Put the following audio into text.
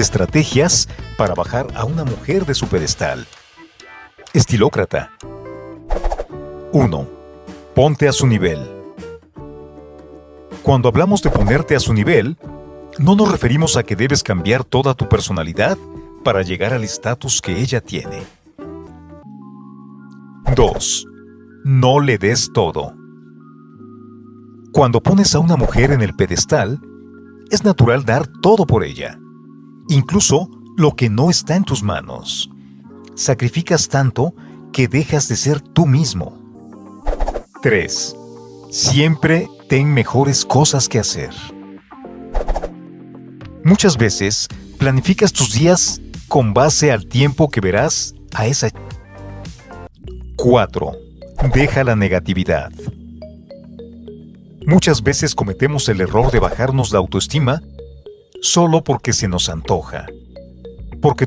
Estrategias para bajar a una mujer de su pedestal. Estilócrata. 1. Ponte a su nivel. Cuando hablamos de ponerte a su nivel, no nos referimos a que debes cambiar toda tu personalidad para llegar al estatus que ella tiene. 2. No le des todo. Cuando pones a una mujer en el pedestal, es natural dar todo por ella, incluso lo que no está en tus manos. Sacrificas tanto que dejas de ser tú mismo. 3. Siempre ten mejores cosas que hacer. Muchas veces planificas tus días con base al tiempo que verás a esa 4. Deja la negatividad. Muchas veces cometemos el error de bajarnos la autoestima solo porque se nos antoja. Porque